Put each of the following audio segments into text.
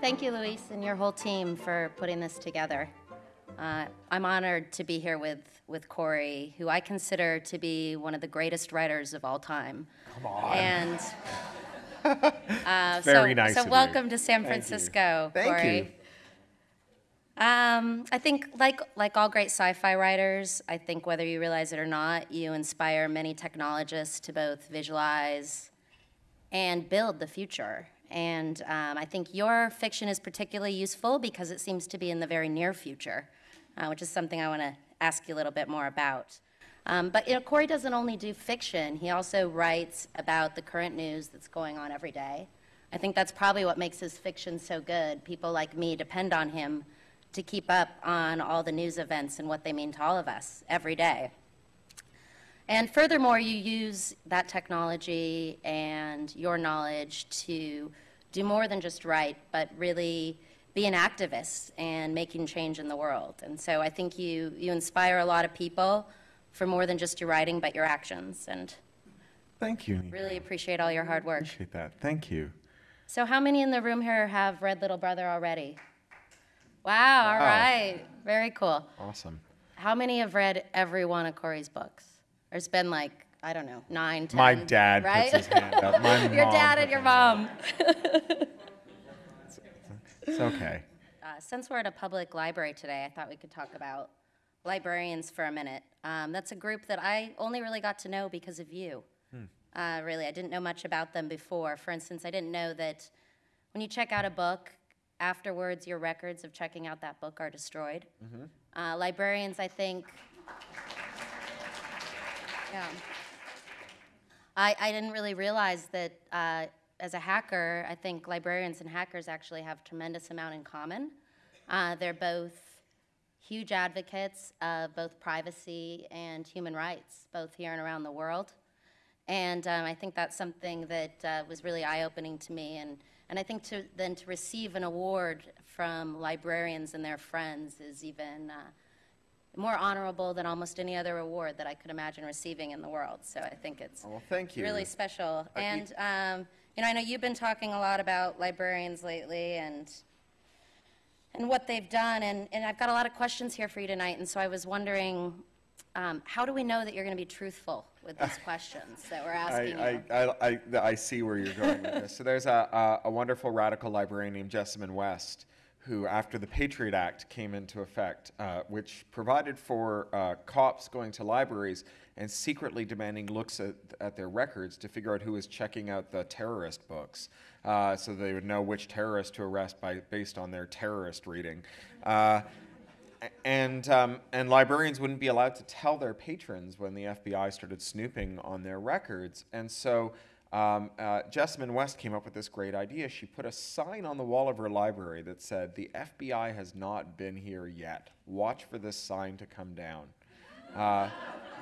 Thank you, Luis, and your whole team for putting this together. Uh, I'm honored to be here with, with Cory, who I consider to be one of the greatest writers of all time. Come on. And uh, Very so, nice So of you. welcome to San Thank you. Francisco, Thank Cory. you. Um, I think, like like all great sci-fi writers, I think whether you realize it or not, you inspire many technologists to both visualize and build the future. And um, I think your fiction is particularly useful because it seems to be in the very near future, uh, which is something I want to ask you a little bit more about. Um, but you know, Cory doesn't only do fiction; he also writes about the current news that's going on every day. I think that's probably what makes his fiction so good. People like me depend on him to keep up on all the news events and what they mean to all of us every day. And furthermore, you use that technology and your knowledge to do more than just write, but really be an activist and making change in the world. And so I think you, you inspire a lot of people for more than just your writing, but your actions. And Thank you. really appreciate all your hard work. Appreciate that. Thank you. So how many in the room here have read Little Brother already? Wow, all Wow. right. Very cool. Awesome. How many have read every one of Cory's books? There's been like, I don't know, nine, ten. My dad right? puts his hand up. My your dad and your mom. It's okay. Uh, since we're at a public library today, I thought we could talk about librarians for a minute. Um, that's a group that I only really got to know because of you. Uh, really, I didn't know much about them before. For instance, I didn't know that when you check out a book, afterwards your records of checking out that book are destroyed. Uh, librarians, I think. Yeah. I, I didn't really realize that uh, as a hacker, I think librarians and hackers actually have tremendous amount in common. Uh, they're both huge advocates of both privacy and human rights, both here and around the world. And um, I think that's something that uh, was really eye-opening to me. And, and I think to, then to receive an award from librarians and their friends is even uh, more honorable than almost any other award that I could imagine receiving in the world. So I think it's Oh, well, thank you. really special. Uh, And um, you know, I know you've been talking a lot about librarians lately and and what they've done. And, and I've got a lot of questions here for you tonight. And so I was wondering, um, how do we know that you're going to be truthful with these questions that we're asking I, you? I, I, I, I see where you're going with this. So there's a, a, a wonderful radical librarian named Jessamyn West, who, after the Patriot Act came into effect, uh, which provided for uh, cops going to libraries and secretly demanding looks at, at their records to figure out who was checking out the terrorist books, uh, so they would know which terrorist to arrest by based on their terrorist reading. And um, and librarians wouldn't be allowed to tell their patrons when the FBI started snooping on their records. And so um, uh, Jessamyn West came up with this great idea. She put a sign on the wall of her library that said, "The FBI has not been here yet. Watch for this sign to come down." Uh,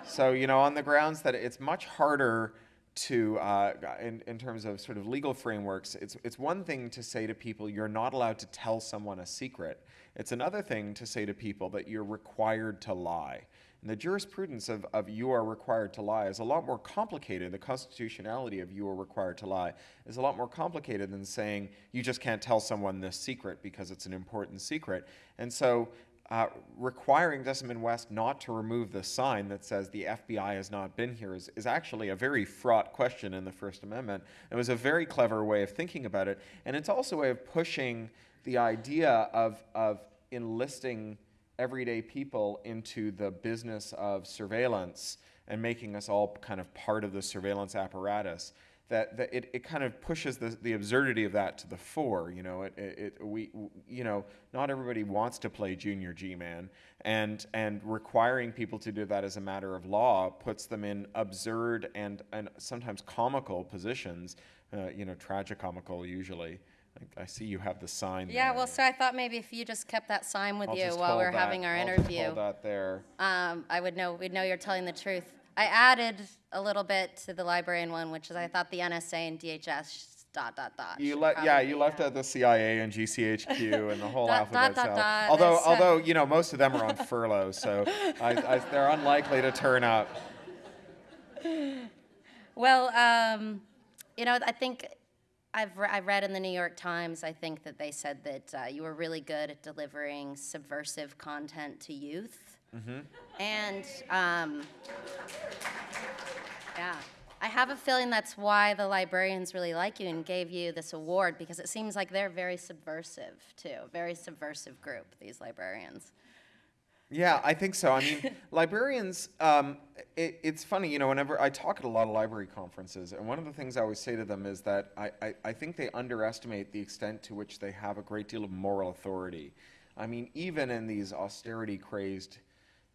so you know, on the grounds that it's much harder to, uh, in, in terms of sort of legal frameworks, it's, it's one thing to say to people, you're not allowed to tell someone a secret. It's another thing to say to people that you're required to lie. And the jurisprudence of, of you are required to lie is a lot more complicated. The constitutionality of you are required to lie is a lot more complicated than saying you just can't tell someone this secret because it's an important secret. And so uh, requiring Jessamyn West not to remove the sign that says the FBI has not been here is, is actually a very fraught question in the First Amendment. It was a very clever way of thinking about it, and it's also a way of pushing the idea of, of enlisting everyday people into the business of surveillance and making us all kind of part of the surveillance apparatus that, that it, it kind of pushes the, the absurdity of that to the fore. You know, it, it, it we you know not everybody wants to play junior G-man, and and requiring people to do that as a matter of law puts them in absurd and and sometimes comical positions. Uh, you know, tragicomical usually. I, I see you have the sign. yeah, there. well, so I thought maybe if you just kept that sign with I'll you while we're that- having our I'll just interview. hold that there. um, I would know, we'd know you're telling the truth. I added a little bit to the librarian one, which is I thought the NSA and DHS dot dot dot. You let yeah, you left uh, out the CIA and GCHQ and the whole Dot, alphabet dot, dot, dot, Although uh, although you know most of them are on furlough, so I, I, they're unlikely to turn up. Well, um, you know, I think I've re- I read in the New York Times. I think that they said that uh, you were really good at delivering subversive content to youth, and um, yeah, I have a feeling that's why the librarians really like you and gave you this award because it seems like they're very subversive too, very subversive group. These librarians. Yeah, I think so. I mean, librarians, um, it, it's funny, you know, whenever I talk at a lot of library conferences, and one of the things I always say to them is that I, I, I think they underestimate the extent to which they have a great deal of moral authority. I mean, even in these austerity crazed,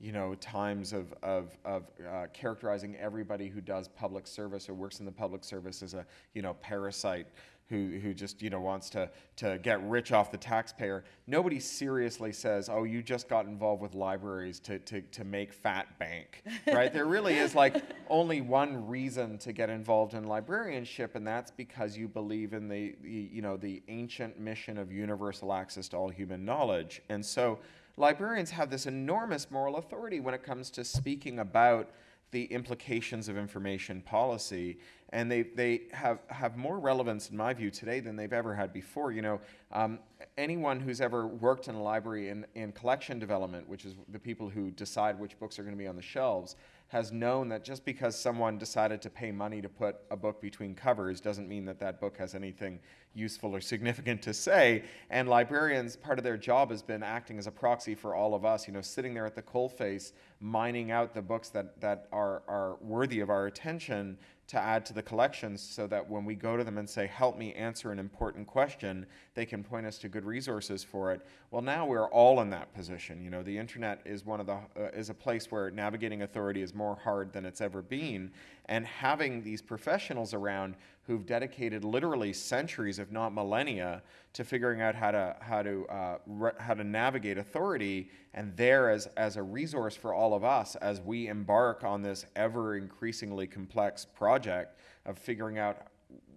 you know, times of, of, of uh, characterizing everybody who does public service or works in the public service as a, you know, parasite who, who just you know wants to, to get rich off the taxpayer. Nobody seriously says, "Oh, you just got involved with libraries to, to, to make fat bank." Right? there really is like only one reason to get involved in librarianship, and that's because you believe in the, the you know the ancient mission of universal access to all human knowledge. And so librarians have this enormous moral authority when it comes to speaking about the implications of information policy, and they, they have, have more relevance, in my view, today than they've ever had before. You know, um, anyone who's ever worked in a library in, in collection development, which is the people who decide which books are going to be on the shelves, has known that just because someone decided to pay money to put a book between covers doesn't mean that that book has anything useful or significant to say. And librarians, part of their job has been acting as a proxy for all of us, you know, sitting there at the coalface, mining out the books that, that are, are worthy of our attention to add to the collections so that when we go to them and say, help me answer an important question, they can point us to good resources for it. Well, now we're all in that position. You know, the internet is one of the, uh, is a place where navigating authority is more hard than it's ever been. And having these professionals around who've dedicated literally centuries, if not millennia, to figuring out how to how to uh, how to navigate authority, and there as as a resource for all of us as we embark on this ever increasingly complex project of figuring out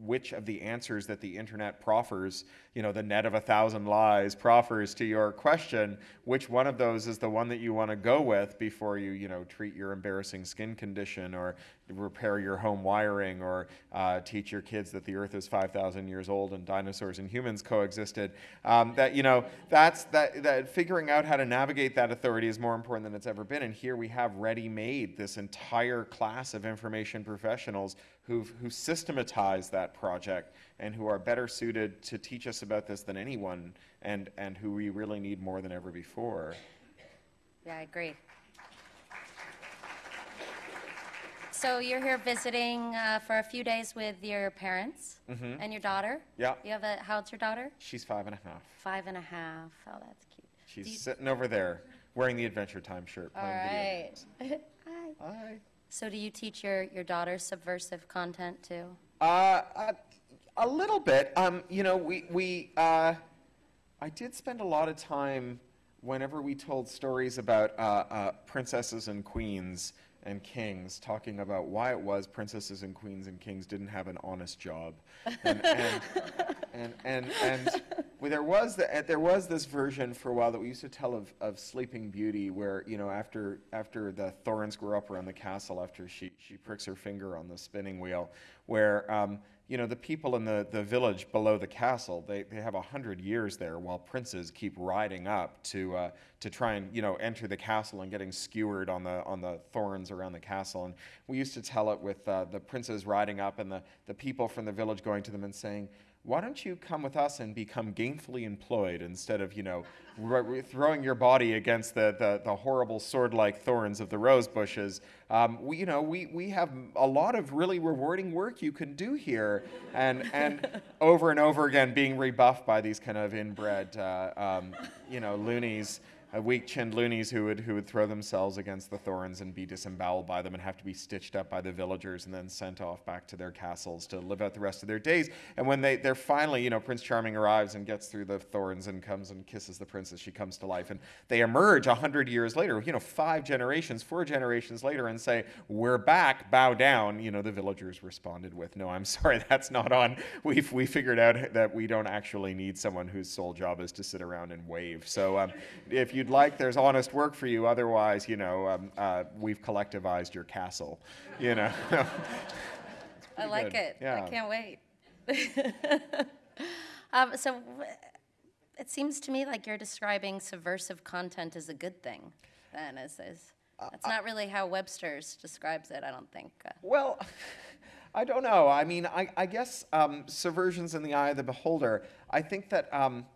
which of the answers that the internet proffers, you know, the net of a thousand lies proffers to your question, which one of those is the one that you want to go with before you, you know, treat your embarrassing skin condition or repair your home wiring or uh, teach your kids that the earth is 5,000 years old and dinosaurs and humans coexisted. Um, that, you know, that's, that, that figuring out how to navigate that authority is more important than it's ever been. And here we have ready-made this entire class of information professionals who've, who systematize that project and who are better suited to teach us about this than anyone and, and who we really need more than ever before. Yeah, I agree. So you're here visiting uh, for a few days with your parents and your daughter. Yeah. You have a how old's your daughter? She's five and a half. Five and a half. Oh, that's cute. She's you- sitting over there wearing the Adventure Time shirt All playing video games. Hi. Hi. So do you teach your your daughter subversive content too? Uh, a, little bit. Um, you know, we, we uh, I did spend a lot of time whenever we told stories about uh, princesses and queens and kings, talking about why it was princesses and queens and kings didn't have an honest job. And, and, and, and, and well, there, was the, uh, there was this version for a while that we used to tell of, of Sleeping Beauty, where, you know, after, after the thorns grow up around the castle, after she, she pricks her finger on the spinning wheel, where um, you know, the people in the, the village below the castle, they, they have a hundred years there while princes keep riding up to, uh, to try and, you know, enter the castle and getting skewered on the, on the thorns around the castle. And we used to tell it with uh, the princes riding up and the, the people from the village going to them and saying, why don't you come with us and become gainfully employed instead of, you know, r- throwing your body against the, the, the horrible sword-like thorns of the rose bushes? Um, we, you know, we, we have a lot of really rewarding work you can do here. And, and over and over again being rebuffed by these kind of inbred, uh, um, you know, loonies uh, weak-chinned loonies who would who would throw themselves against the thorns and be disemboweled by them and have to be stitched up by the villagers and then sent off back to their castles to live out the rest of their days. And when they they're finally, you know, Prince Charming arrives and gets through the thorns and comes and kisses the princess, she comes to life, and they emerge a hundred years later, you know, five generations, four generations later, and say, "We're back, bow down." You know, the villagers responded with, "No, I'm sorry, that's not on. We've we figured out that we don't actually need someone whose sole job is to sit around and wave. So um, if you'd like, there's honest work for you. Otherwise, you know, um, uh, we've collectivized your castle. You know." I like good. it. Yeah. I can't wait. um, so it seems to me like you're describing subversive content as a good thing. Then is is Uh, that's not really how Webster's describes it. I don't think. Well, I don't know. I mean, I, I guess um, subversion's in the eye of the beholder. I think that um,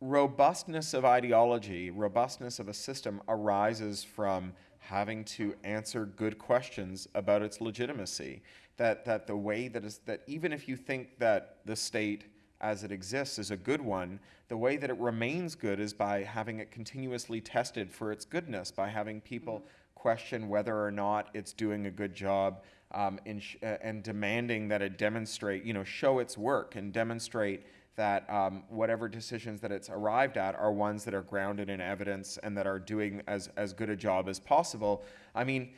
robustness of ideology, robustness of a system arises from having to answer good questions about its legitimacy. That, that the way that is, that even if you think that the state as it exists is a good one, the way that it remains good is by having it continuously tested for its goodness, by having people question whether or not it's doing a good job um, in sh- uh, and demanding that it demonstrate, you know, show its work and demonstrate that um, whatever decisions that it's arrived at are ones that are grounded in evidence and that are doing as, as good a job as possible. I mean,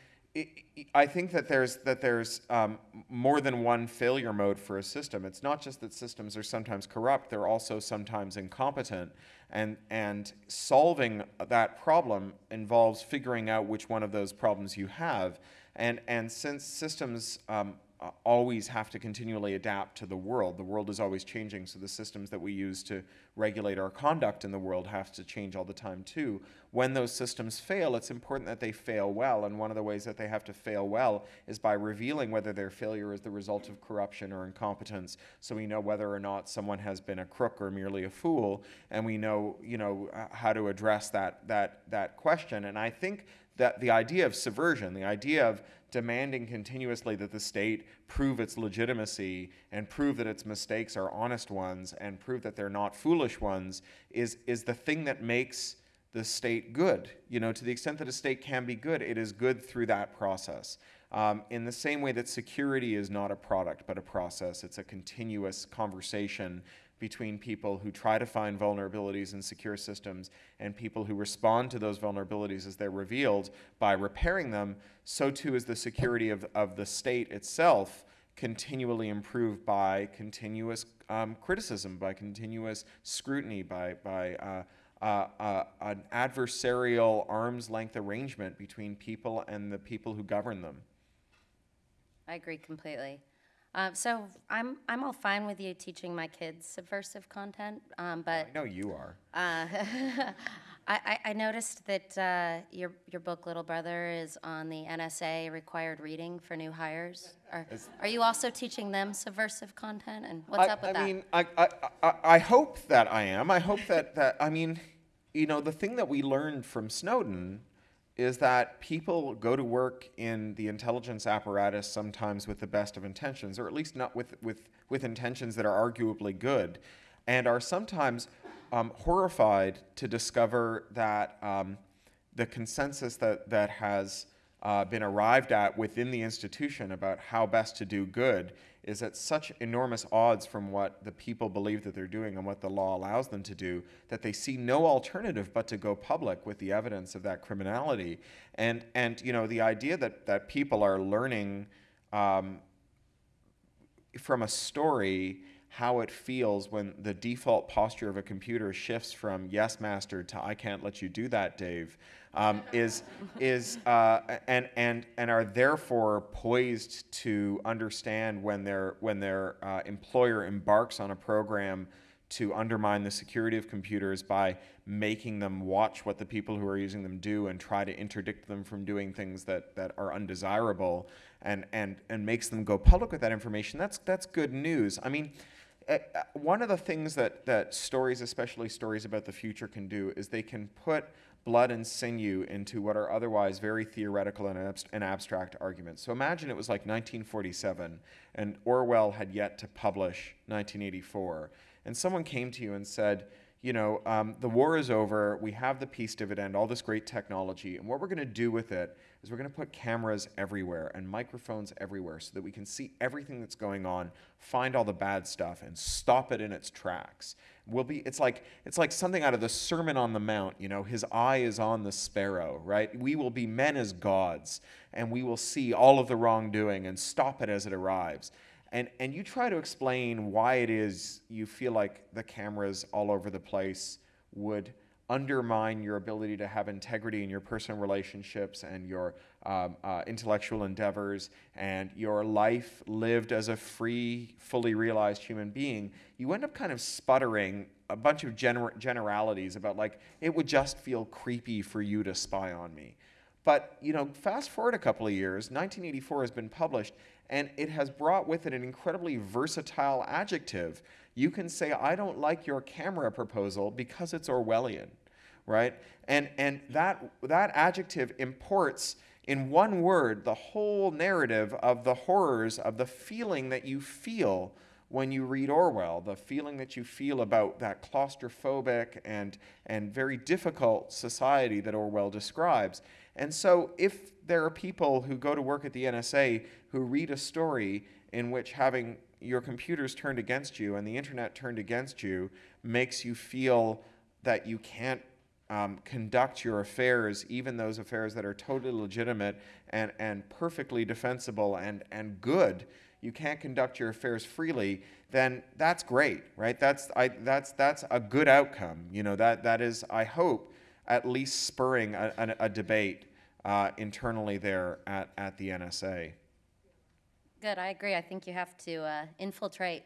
i think that there's that there's um, more than one failure mode for a system. It's not just that systems are sometimes corrupt; they're also sometimes incompetent, and and solving that problem involves figuring out which one of those problems you have. And and since systems um, uh, always have to continually adapt to the world. The world is always changing, so the systems that we use to regulate our conduct in the world have to change all the time too. When those systems fail, it's important that they fail well, and one of the ways that they have to fail well is by revealing whether their failure is the result of corruption or incompetence, so we know whether or not someone has been a crook or merely a fool, and we know, you know, how to address that that that question. And I think that the idea of subversion, the idea of demanding continuously that the state prove its legitimacy and prove that its mistakes are honest ones and prove that they're not foolish ones is, is the thing that makes the state good. You know, to the extent that a state can be good, it is good through that process. Um, in the same way that security is not a product but a process, it's a continuous conversation between people who try to find vulnerabilities in secure systems and people who respond to those vulnerabilities as they're revealed by repairing them, so too is the security of, of the state itself continually improved by continuous um, criticism, by continuous scrutiny, by, by uh, uh, uh, an adversarial arm's length arrangement between people and the people who govern them. I agree completely. Um, so I'm I'm all fine with you teaching my kids subversive content, um, but I know you are. uh, I, I, I noticed that uh, your your book Little Brother is on the NSA required reading for new hires. Are, are you also teaching them subversive content? And what's I, up with that? I mean, I, I, I, I hope that I am. I hope that, that, I mean, you know, the thing that we learned from Snowden is that people go to work in the intelligence apparatus sometimes with the best of intentions, or at least not with, with, with intentions that are arguably good, and are sometimes um, horrified to discover that um, the consensus that, that has uh, been arrived at within the institution about how best to do good is at such enormous odds from what the people believe that they're doing and what the law allows them to do that they see no alternative but to go public with the evidence of that criminality. And, and you know, the idea that, that people are learning um, from a story how it feels when the default posture of a computer shifts from yes master to I can't let you do that Dave um, is is uh, and and and are therefore poised to understand when their when their uh, employer embarks on a program to undermine the security of computers by making them watch what the people who are using them do and try to interdict them from doing things that, that are undesirable and, and, and makes them go public with that information, that's, that's good news. I mean, one of the things that, that stories, especially stories about the future, can do is they can put blood and sinew into what are otherwise very theoretical and, abst- and abstract arguments. So imagine it was like 1947 and Orwell had yet to publish 1984, and someone came to you and said, you know, um, the war is over. We have the peace dividend, all this great technology, and what we're going to do with it is we're going to put cameras everywhere and microphones everywhere so that we can see everything that's going on, find all the bad stuff, and stop it in its tracks. We'll be. It's like it's like something out of the Sermon on the Mount. You know, his eye is on the sparrow, right? We will be men as gods, and we will see all of the wrongdoing and stop it as it arrives and and you try to explain why it is you feel like the cameras all over the place would undermine your ability to have integrity in your personal relationships and your um, uh, intellectual endeavors and your life lived as a free, fully realized human being, you end up kind of sputtering a bunch of gener- generalities about like it would just feel creepy for you to spy on me. But you know, fast forward a couple of years, 1984 has been published, and it has brought with it an incredibly versatile adjective. You can say, I don't like your camera proposal because it's Orwellian, right? And, and that, that adjective imports in one word the whole narrative of the horrors of the feeling that you feel when you read Orwell, the feeling that you feel about that claustrophobic and, and very difficult society that Orwell describes. And so, if there are people who go to work at the NSA who read a story in which having your computers turned against you and the internet turned against you makes you feel that you can't um, conduct your affairs, even those affairs that are totally legitimate and, and perfectly defensible and, and good, you can't conduct your affairs freely, then that's great, right? That's, I, that's, that's a good outcome. You know, that, that is, I hope, at least spurring a, a, a debate uh, internally there at, at the NSA. Good, I agree. I think you have to uh, infiltrate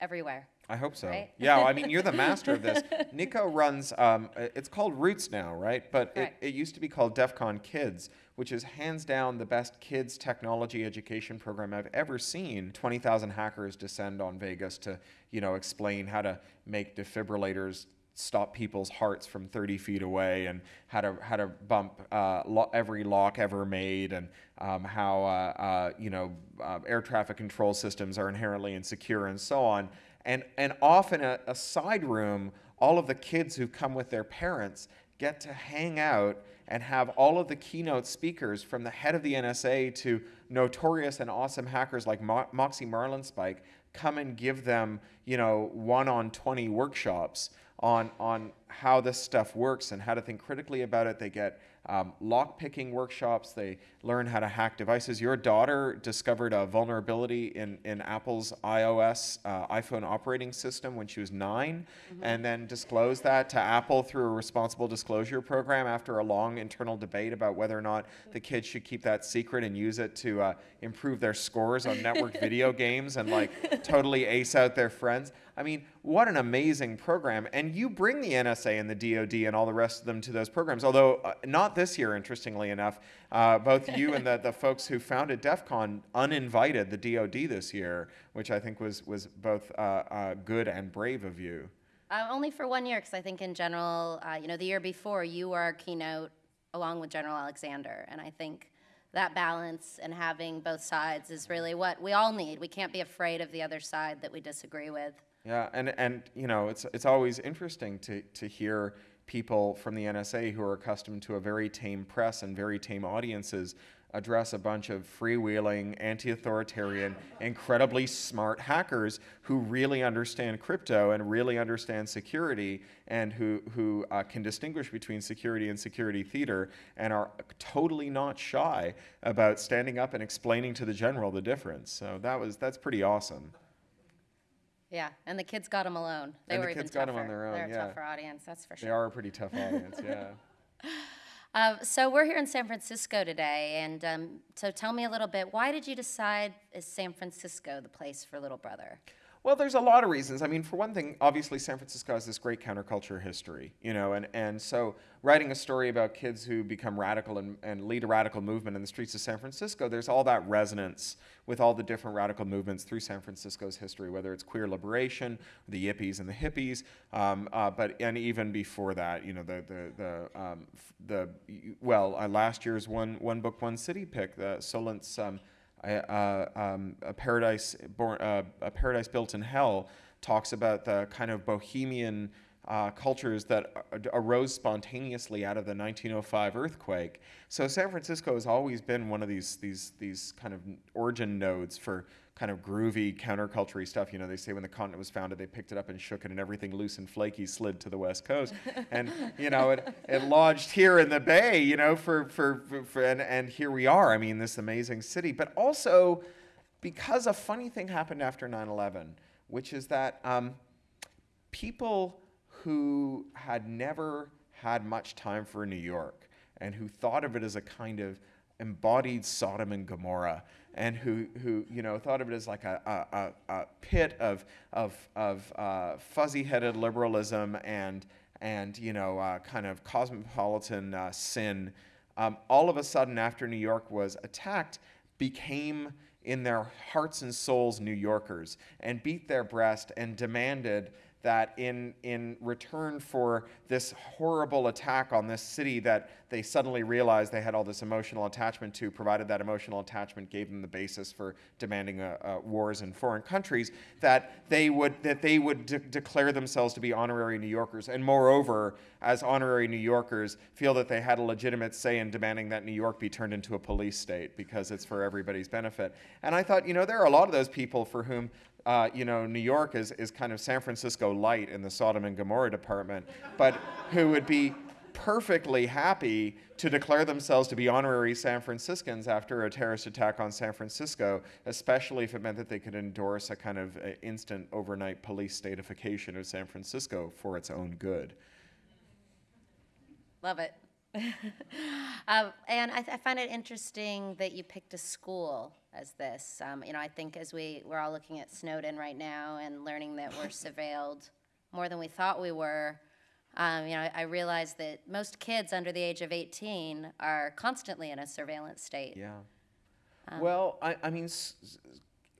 everywhere. I hope so. Right? Yeah, I mean, you're the master of this. Nico runs, um, it's called Roots now, right? But it, it used to be called DEF CON Kids, which is hands down the best kids technology education program I've ever seen. 20,000 hackers descend on Vegas to, you know, explain how to make defibrillators stop people's hearts from 30 feet away and how to how to bump uh, lo- every lock ever made and um, how uh, uh, you know uh, air traffic control systems are inherently insecure and so on and and often a, a side room all of the kids who come with their parents get to hang out and have all of the keynote speakers from the head of the NSA to notorious and awesome hackers like Mo- Moxie Marlinspike come and give them, you know, one on 20 workshops on, on how this stuff works and how to think critically about it. They get um, lock picking workshops. They learn how to hack devices. Your daughter discovered a vulnerability in, in Apple's iOS uh, iPhone operating system when she was 9 mm-hmm. and then disclosed that to Apple through a responsible disclosure program after a long internal debate about whether or not the kids should keep that secret and use it to uh, improve their scores on network video games and like totally ace out their friends. I mean, what an amazing program. And you bring the NSA and the DoD and all the rest of them to those programs. Although, uh, not this year, interestingly enough, uh, both you and the, the folks who founded DEF CON uninvited the DoD this year, which I think was, was both uh, uh good and brave of you. Uh, only for one year, because I think in general, uh, you know, the year before, you were our keynote along with General Alexander. And I think that balance and having both sides is really what we all need. We can't be afraid of the other side that we disagree with. Yeah, and, and you know, it's, it's always interesting to, to hear people from the NSA who are accustomed to a very tame press and very tame audiences address a bunch of freewheeling, anti authoritarian, incredibly smart hackers who really understand crypto and really understand security and who, who uh, can distinguish between security and security theater and are totally not shy about standing up and explaining to the general the difference. So that was, that's pretty awesome. Yeah, and the kids got them alone. They and were the kids even got tougher. them on their own. They're a yeah. tougher audience, that's for sure. They are a pretty tough audience. Yeah. Uh, so we're here in San Francisco today, and um, so tell me a little bit. Why did you decide is San Francisco the place for Little Brother? Well, there's a lot of reasons. I mean, for one thing, obviously San Francisco has this great counterculture history, you know, and, and so writing a story about kids who become radical and, and lead a radical movement in the streets of San Francisco, there's all that resonance with all the different radical movements through San Francisco's history, whether it's queer liberation, the yippies and the hippies, um, uh, but and even before that, you know, the the the um, the well, uh, last year's one one book one city pick, the Solnit's. Um, uh, um, a paradise born, uh, a paradise built in hell talks about the kind of bohemian uh, cultures that arose spontaneously out of the 1905 earthquake. So San Francisco has always been one of these these these kind of origin nodes for kind of groovy counterculture stuff. You know, they say when the continent was founded, they picked it up and shook it, and everything loose and flaky slid to the west coast. and you know, it, it lodged here in the bay. You know, for for, for, for and, and here we are. I mean, this amazing city, but also because a funny thing happened after 9/11, which is that um, people who had never had much time for New York and who thought of it as a kind of embodied Sodom and Gomorrah and who, who you know, thought of it as like a, a, a pit of, of, of uh, fuzzy-headed liberalism and, and you know, uh, kind of cosmopolitan uh, sin, um, all of a sudden after New York was attacked, became in their hearts and souls New Yorkers and beat their breast and demanded that in, in return for this horrible attack on this city that they suddenly realized they had all this emotional attachment to, provided that emotional attachment gave them the basis for demanding uh, uh, wars in foreign countries, that they would, that they would de declare themselves to be honorary New Yorkers. And moreover, as honorary New Yorkers, feel that they had a legitimate say in demanding that New York be turned into a police state because it's for everybody's benefit. And I thought, you know, there are a lot of those people for whom uh, you know, New York is, is kind of San Francisco light in the Sodom and Gomorrah department, but who would be perfectly happy to declare themselves to be honorary San Franciscans after a terrorist attack on San Francisco, especially if it meant that they could endorse a kind of uh, instant overnight police statification of San Francisco for its own good. Love it. um, and I, I, find it interesting that you picked a school as this. Um, you know, I think as we, we're all looking at Snowden right now and learning that we're surveilled more than we thought we were, um, you know, I, I realize that most kids under the age of 18 are constantly in a surveillance state. Yeah. Um, well, I, I mean,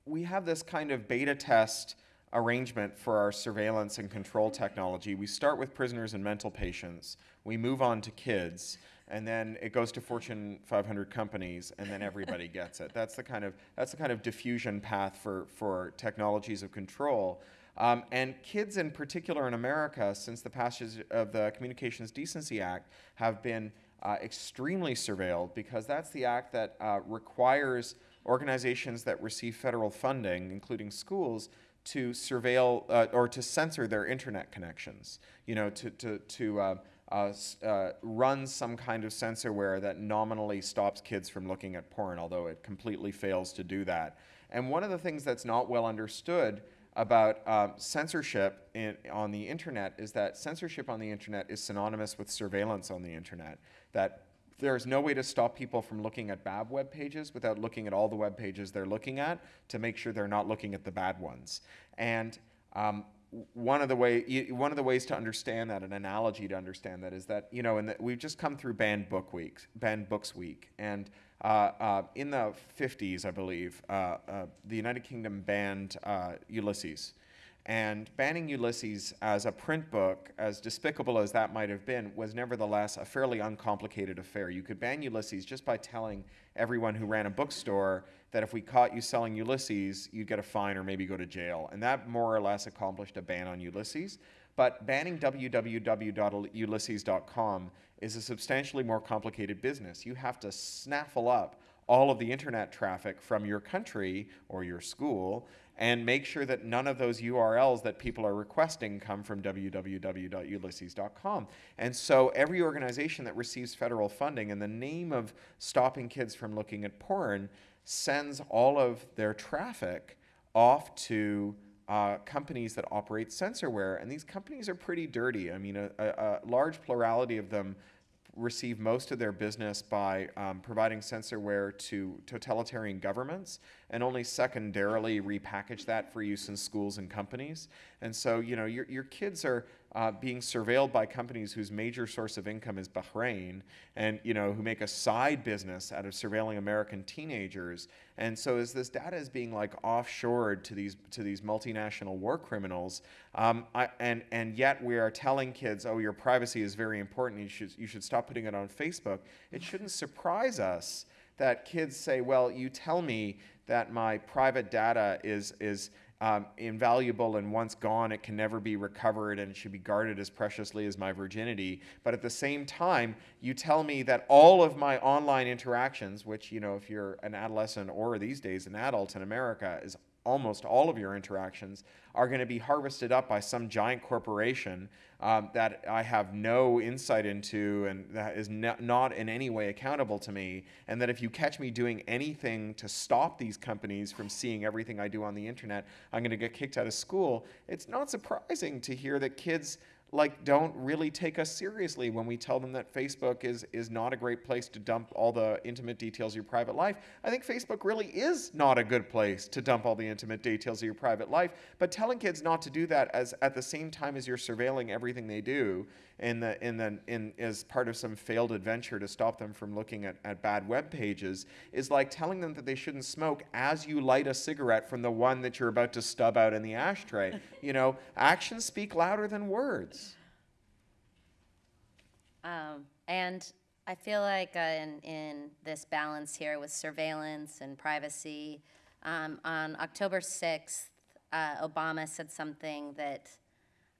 we have this kind of beta test arrangement for our surveillance and control technology. We start with prisoners and mental patients. We move on to kids and then it goes to Fortune 500 companies, and then everybody gets it. That's the kind of that's the kind of diffusion path for for technologies of control. Um, and kids, in particular in America, since the passage of the Communications Decency Act, have been uh, extremely surveilled because that's the act that uh, requires organizations that receive federal funding, including schools, to surveil uh, or to censor their internet connections. You know, to to to uh, uh, uh, runs some kind of censorware that nominally stops kids from looking at porn, although it completely fails to do that. And one of the things that's not well understood about um, censorship in, on the internet is that censorship on the internet is synonymous with surveillance on the internet. That there's no way to stop people from looking at bad web pages without looking at all the web pages they're looking at to make sure they're not looking at the bad ones. And um, one of the way one of the ways to understand that, an analogy to understand that, is that you know, the, we've just come through banned book week, banned books week, and uh, uh, in the 50s, I believe, uh, uh, the United Kingdom banned uh, Ulysses, and banning Ulysses as a print book, as despicable as that might have been, was nevertheless a fairly uncomplicated affair. You could ban Ulysses just by telling everyone who ran a bookstore that if we caught you selling Ulysses, you'd get a fine or maybe go to jail. And that more or less accomplished a ban on Ulysses. But banning www.ulysses.com is a substantially more complicated business. You have to snaffle up all of the internet traffic from your country or your school and make sure that none of those URLs that people are requesting come from www.ulysses.com. And so every organization that receives federal funding in the name of stopping kids from looking at porn sends all of their traffic off to uh, companies that operate censorware. And these companies are pretty dirty. I mean, a, a, a large plurality of them receive most of their business by um, providing censorware to totalitarian governments and only secondarily repackage that for use in schools and companies. And so, you know, your, your kids are uh, being surveilled by companies whose major source of income is Bahrain and, you know, who make a side business out of surveilling American teenagers. And so as this data is being like offshored to these, to these multinational war criminals, um, I, and, and yet we are telling kids, oh, your privacy is very important, you should, you should stop putting it on Facebook, it shouldn't surprise us that kids say, well, you tell me that my private data is, is um, invaluable and once gone, it can never be recovered and it should be guarded as preciously as my virginity. But at the same time, you tell me that all of my online interactions, which, you know, if you're an adolescent or these days an adult in America, is almost all of your interactions are going to be harvested up by some giant corporation um, that I have no insight into and that is no, not in any way accountable to me. And that if you catch me doing anything to stop these companies from seeing everything I do on the internet, I'm going to get kicked out of school. It's not surprising to hear that kids like don't really take us seriously when we tell them that Facebook is is not a great place to dump all the intimate details of your private life. I think Facebook really is not a good place to dump all the intimate details of your private life, but telling kids not to do that as at the same time as you're surveilling everything they do in the in the in as part of some failed adventure to stop them from looking at, at bad web pages is like telling them that they shouldn't smoke as you light a cigarette from the one that you're about to stub out in the ashtray. you know, actions speak louder than words. Um, and I feel like uh, in, in this balance here with surveillance and privacy, um, on October 6th, uh, Obama said something that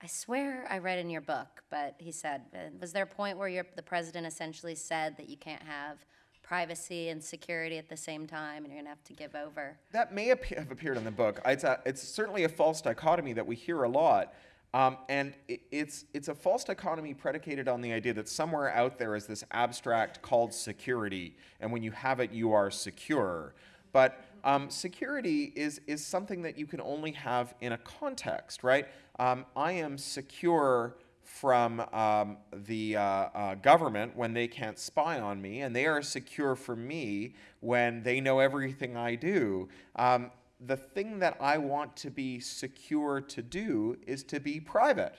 I swear I read in your book, but he said, was there a point where your, the president essentially said that you can't have privacy and security at the same time and you're going to have to give over? That may have appeared in the book. It's, a, it's certainly a false dichotomy that we hear a lot. Um, and it, it's, it's a false dichotomy predicated on the idea that somewhere out there is this abstract called security, and when you have it, you are secure. But um, security is, is something that you can only have in a context, right? Um, I am secure from um, the uh, uh, government when they can't spy on me, and they are secure for me when they know everything I do. Um, the thing that I want to be secure to do is to be private.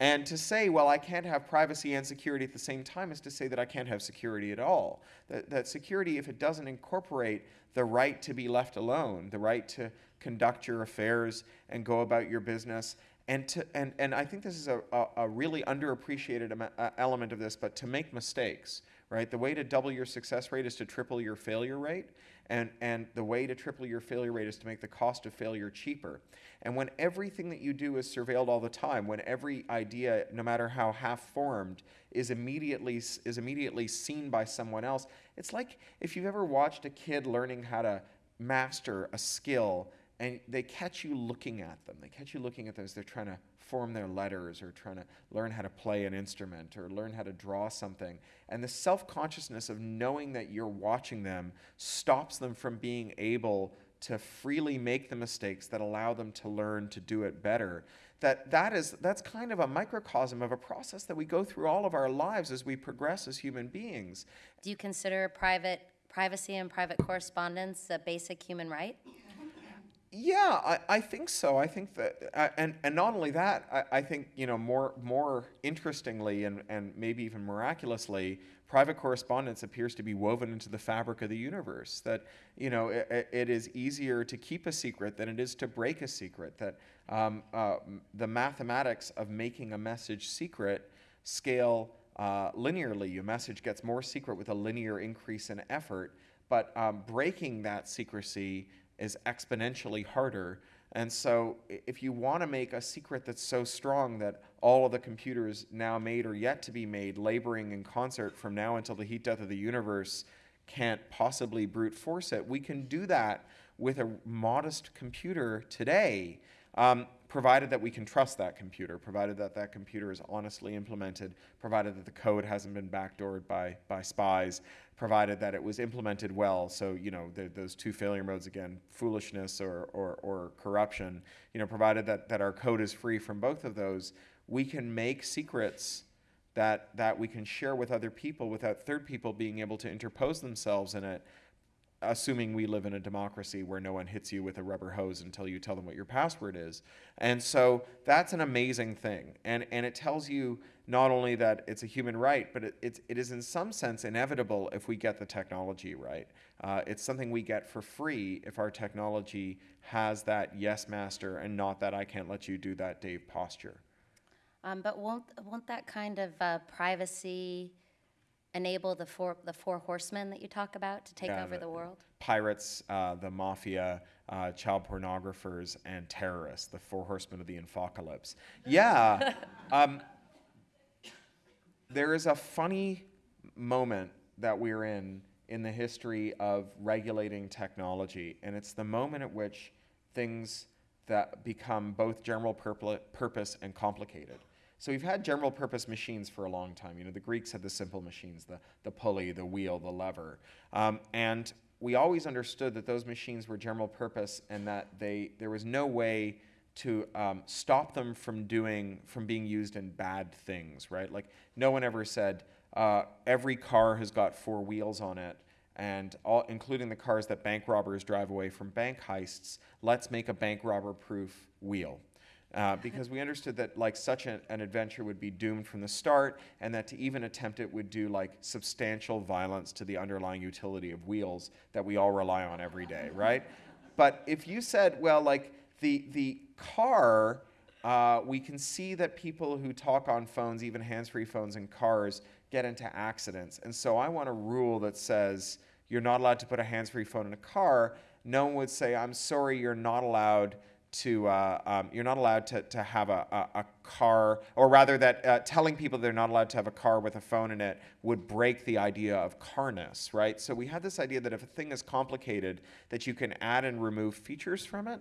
And to say, well, I can't have privacy and security at the same time is to say that I can't have security at all. That, that security, if it doesn't incorporate the right to be left alone, the right to conduct your affairs and go about your business, and, to, and, and I think this is a, a, a really underappreciated uh, element of this, but to make mistakes, right? The way to double your success rate is to triple your failure rate. And, and the way to triple your failure rate is to make the cost of failure cheaper. And when everything that you do is surveilled all the time, when every idea, no matter how half-formed, is immediately, is immediately seen by someone else, it's like if you've ever watched a kid learning how to master a skill and they catch you looking at them. They catch you looking at them as they're trying to form their letters or trying to learn how to play an instrument or learn how to draw something. And the self consciousness of knowing that you're watching them stops them from being able to freely make the mistakes that allow them to learn to do it better that that is that's kind of a microcosm of a process that we go through all of our lives as we progress as human beings do you consider private privacy and private correspondence a basic human right yeah, I, I think so. I think that, uh, and, and not only that, I, I think, you know, more, more interestingly and, and maybe even miraculously, private correspondence appears to be woven into the fabric of the universe. That, you know, it, it is easier to keep a secret than it is to break a secret. That um, uh, the mathematics of making a message secret scale uh, linearly. Your message gets more secret with a linear increase in effort, but um, breaking that secrecy is exponentially harder. And so if you want to make a secret that's so strong that all of the computers now made or yet to be made, laboring in concert from now until the heat death of the universe can't possibly brute force it, we can do that with a modest computer today, um, provided that we can trust that computer, provided that that computer is honestly implemented, provided that the code hasn't been backdoored by, by spies, provided that it was implemented well. So, you know, the, those two failure modes again, foolishness or, or, or corruption, you know, provided that, that our code is free from both of those, we can make secrets that, that we can share with other people without third people being able to interpose themselves in it assuming we live in a democracy where no one hits you with a rubber hose until you tell them what your password is. And so that's an amazing thing. And, and it tells you not only that it's a human right, but it, it is in some sense inevitable if we get the technology right. Uh, it's something we get for free if our technology has that yes master and not that I can't let you do that Dave posture. Um, but won't, won't that kind of uh, privacy enable the four, the four horsemen that you talk about to take Yeah, over the- the world? pirates, uh, the mafia, uh, child pornographers, and terrorists, the four horsemen of the apocalypse. Yeah. um, there is a funny moment that we're in in the history of regulating technology, and it's the moment at which things that become both general purpose and complicated. So we've had general purpose machines for a long time. You know, the Greeks had the simple machines, the, the pulley, the wheel, the lever. Um, and we always understood that those machines were general purpose and that they, there was no way to um, stop them from doing, from being used in bad things, right? Like no one ever said, uh, every car has got four wheels on it and all, including the cars that bank robbers drive away from bank heists, let's make a bank robber proof wheel. Uh, because we understood that like such an, an adventure would be doomed from the start and that to even attempt it would do like substantial violence to the underlying utility of wheels that we all rely on every day right? But if you said well like the the car uh, we can see that people who talk on phones even hands-free phones in cars get into accidents. And so i want a rule that says you're not allowed to put a hands-free phone in a car. No one would say i'm sorry you're not allowed to uh, um, you're not allowed to, to have a, a, a car or rather that uh, telling people they're not allowed to have a car with a phone in it would break the idea of carness right? So we had this idea that if a thing is complicated that you can add and remove features from it.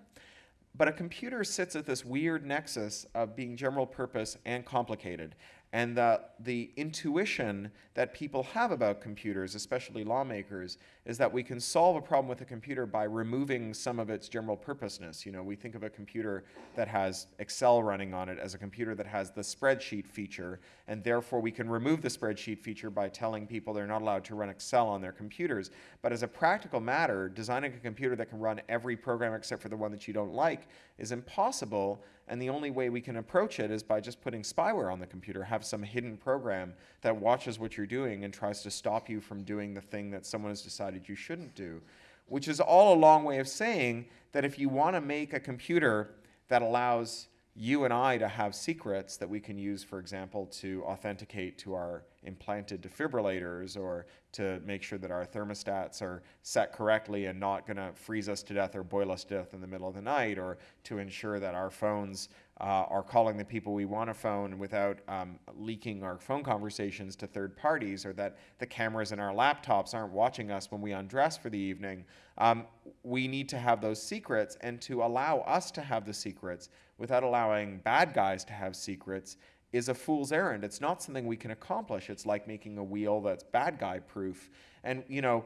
But a computer sits at this weird nexus of being general purpose and complicated and the, the intuition that people have about computers, especially lawmakers, is that we can solve a problem with a computer by removing some of its general purposeness. You know, we think of a computer that has Excel running on it as a computer that has the spreadsheet feature, and therefore we can remove the spreadsheet feature by telling people they're not allowed to run Excel on their computers. But as a practical matter, designing a computer that can run every program except for the one that you don't like is impossible, and the only way we can approach it is by just putting spyware on the computer, have some hidden program that watches what you're doing and tries to stop you from doing the thing that someone has decided you shouldn't do. Which is all a long way of saying that if you want to make a computer that allows you and I to have secrets that we can use, for example, to authenticate to our implanted defibrillators or to make sure that our thermostats are set correctly and not going to freeze us to death or boil us to death in the middle of the night, or to ensure that our phones uh, are calling the people we want to phone without um, leaking our phone conversations to third parties, or that the cameras in our laptops aren't watching us when we undress for the evening. Um, we need to have those secrets, and to allow us to have the secrets without allowing bad guys to have secrets is a fool's errand. It's not something we can accomplish. It's like making a wheel that's bad guy proof. And, you know,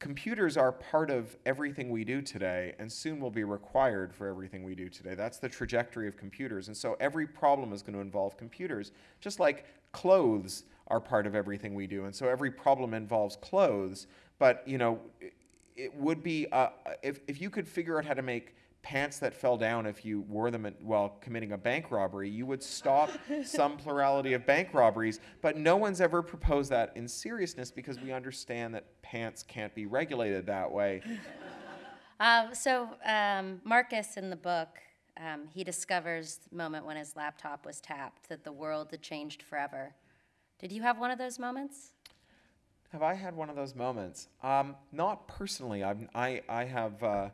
computers are part of everything we do today and soon will be required for everything we do today. That's the trajectory of computers. And so every problem is going to involve computers, just like clothes are part of everything we do. And so every problem involves clothes. But, you know, it, it would be, uh, if, if you could figure out how to make pants that fell down if you wore them while committing a bank robbery, you would stop some plurality of bank robberies. But no one's ever proposed that in seriousness because we understand that pants can't be regulated that way. Uh, so um, Marcus in the book, um, he discovers the moment when his laptop was tapped that the world had changed forever. Did you have one of those moments? Have I had one of those moments? Um, not personally. I've, I, I have, uh,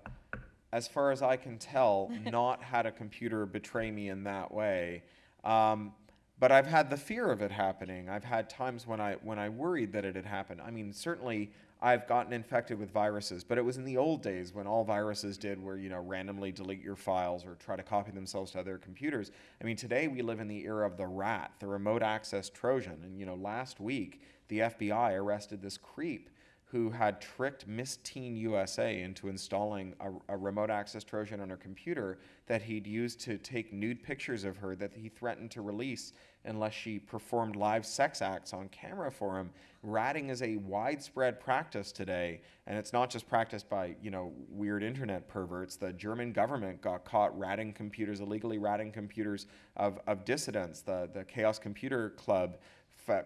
as far as I can tell, not had a computer betray me in that way. Um, but I've had the fear of it happening. I've had times when I when I worried that it had happened. I mean, certainly I've gotten infected with viruses, but it was in the old days when all viruses did were, you know, randomly delete your files or try to copy themselves to other computers. I mean, today we live in the era of the rat, the remote access Trojan. And, you know, last week the FBI arrested this creep who had tricked Miss Teen USA into installing a, a, remote access Trojan on her computer that he'd used to take nude pictures of her that he threatened to release unless she performed live sex acts on camera for him. Ratting is a widespread practice today, and it's not just practiced by you know weird internet perverts. The German government got caught ratting computers, illegally ratting computers of, of dissidents. The the Chaos Computer Club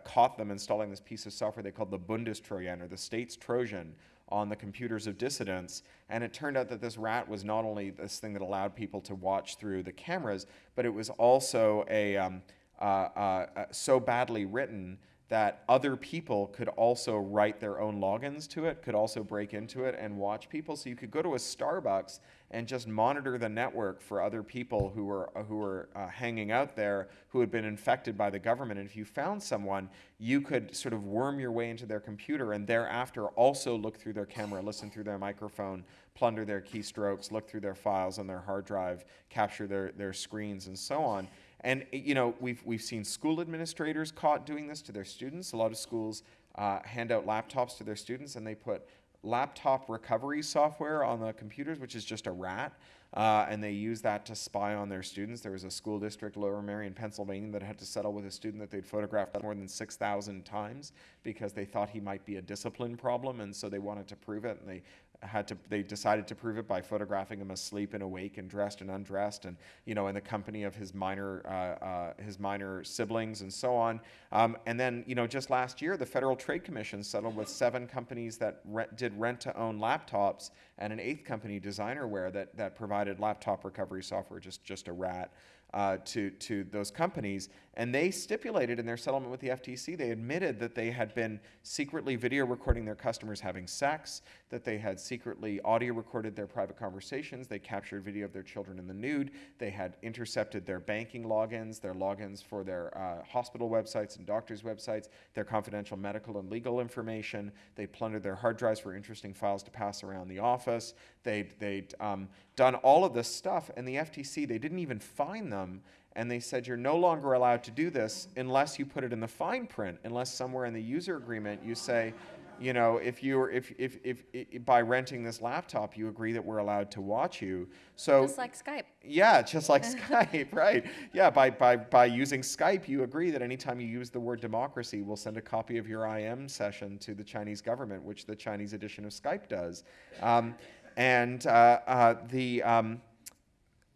caught them installing this piece of software they called the Bundestrojan, or the state's Trojan, on the computers of dissidents. And it turned out that this rat was not only this thing that allowed people to watch through the cameras, but it was also a um, uh, uh, so badly written that other people could also write their own logins to it, could also break into it and watch people. So you could go to a Starbucks and just monitor the network for other people who were uh, who were uh, hanging out there who had been infected by the government. And if you found someone, you could sort of worm your way into their computer and thereafter also look through their camera, listen through their microphone, plunder their keystrokes, look through their files on their hard drive, capture their, their screens, and so on. And you know, we've we've seen school administrators caught doing this to their students. A lot of schools uh, hand out laptops to their students, and they put laptop recovery software on the computers, which is just a rat. Uh, and they use that to spy on their students. There was a school district, Lower Merion, Pennsylvania, that had to settle with a student that they'd photographed more than 6,000 times because they thought he might be a discipline problem, and so they wanted to prove it, and they had to they decided to prove it by photographing him asleep and awake and dressed and undressed and you know in the company of his minor uh, uh, his minor siblings and so on um, and then you know just last year the federal trade commission settled with seven companies that rent, did rent to own laptops and an eighth company DesignerWare that that provided laptop recovery software just just a rat uh, to, to those companies. And they stipulated in their settlement with the FTC, they admitted that they had been secretly video recording their customers having sex, that they had secretly audio recorded their private conversations, they captured video of their children in the nude, they had intercepted their banking logins, their logins for their uh, hospital websites and doctors' websites, their confidential medical and legal information. They plundered their hard drives for interesting files to pass around the office. They'd, they'd um, done all of this stuff, and the FTC, they didn't even fine them. And they said, you're no longer allowed to do this unless you put it in the fine print, unless somewhere in the user agreement you say, you know, if you are if, if, if, if, by renting this laptop, you agree that we're allowed to watch you. So Just like Skype. yeah, just like Skype, right? Yeah, by, by, by using Skype, you agree that anytime you use the word democracy, we'll send a copy of your IM session to the Chinese government, which the Chinese edition of Skype does. Um, and uh, uh, the, um,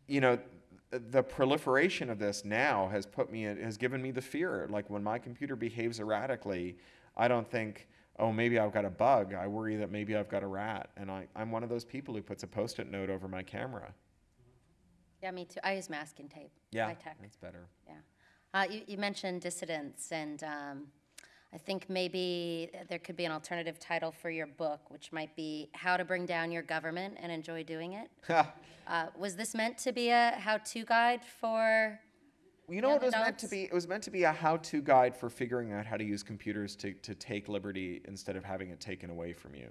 you know, the proliferation of this now has put me, in, has given me the fear. Like when my computer behaves erratically, I don't think, oh, maybe I've got a bug. I worry that maybe I've got a rat. And I, I'm one of those people who puts a post it note over my camera. Yeah, me too. I use masking tape. Yeah, that's better. Yeah. Uh, you, you mentioned dissidents, and um, I think maybe there could be an alternative title for your book, which might be How to Bring Down Your Government and Enjoy Doing It. uh, was this meant to be a how to guide for? You know it was meant to be? It was meant to be a how-to guide for figuring out how to use computers to, to take liberty instead of having it taken away from you.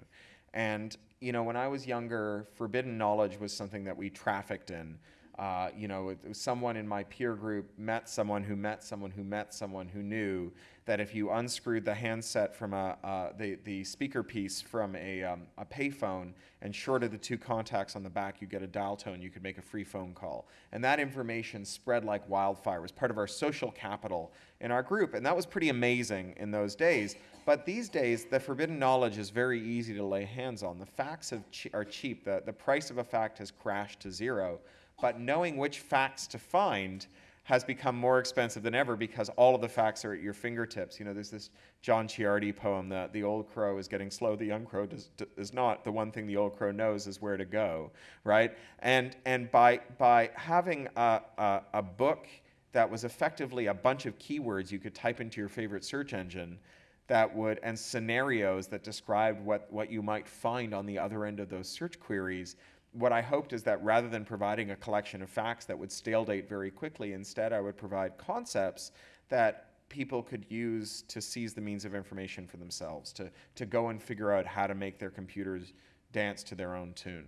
And, you know, when I was younger, forbidden knowledge was something that we trafficked in. Uh, you know, someone in my peer group met someone who met someone who met someone who knew that if you unscrewed the handset from a, uh, the, the speaker piece from a, um, a payphone and shorted the two contacts on the back, you get a dial tone, you could make a free phone call. And that information spread like wildfire. It was part of our social capital in our group. And that was pretty amazing in those days. But these days, the forbidden knowledge is very easy to lay hands on. The facts are cheap. The, the price of a fact has crashed to zero. But knowing which facts to find has become more expensive than ever because all of the facts are at your fingertips. You know, there's this John Ciardi poem that the old crow is getting slow, the young crow does, is not. The one thing the old crow knows is where to go, right? And, and by, by having a, a, a book that was effectively a bunch of keywords you could type into your favorite search engine that would, and scenarios that described what, what you might find on the other end of those search queries, what I hoped is that rather than providing a collection of facts that would stale date very quickly, instead I would provide concepts that people could use to seize the means of information for themselves, to, to go and figure out how to make their computers dance to their own tune.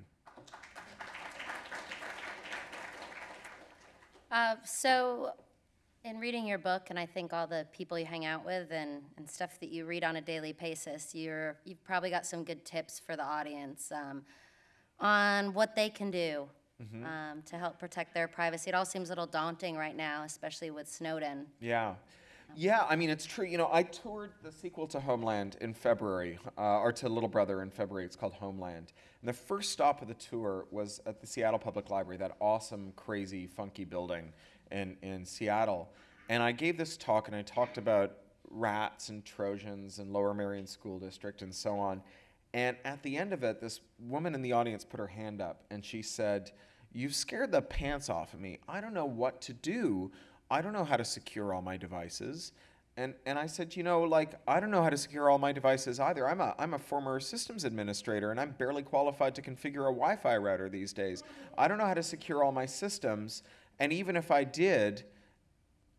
Uh, so, in reading your book, and I think all the people you hang out with and, and stuff that you read on a daily basis, you're, you've probably got some good tips for the audience um, on what they can do um, to help protect their privacy. It all seems a little daunting right now, especially with Snowden. Yeah. Yeah, I mean, it's true. You know, I toured the sequel to Homeland in February, uh, or to Little Brother in February. It's called Homeland. And the first stop of the tour was at the Seattle Public Library, that awesome, crazy, funky building in, in Seattle. And I gave this talk, and I talked about rats and Trojans and Lower Merion School District and so on. And at the end of it, this woman in the audience put her hand up and she said, You've scared the pants off of me. I don't know what to do. I don't know how to secure all my devices. and and I said, you know, like I don't know how to secure all my devices either. I'm a I'm a former systems administrator, and I'm barely qualified to configure a Wi-Fi router these days. I don't know how to secure all my systems, and even if I did,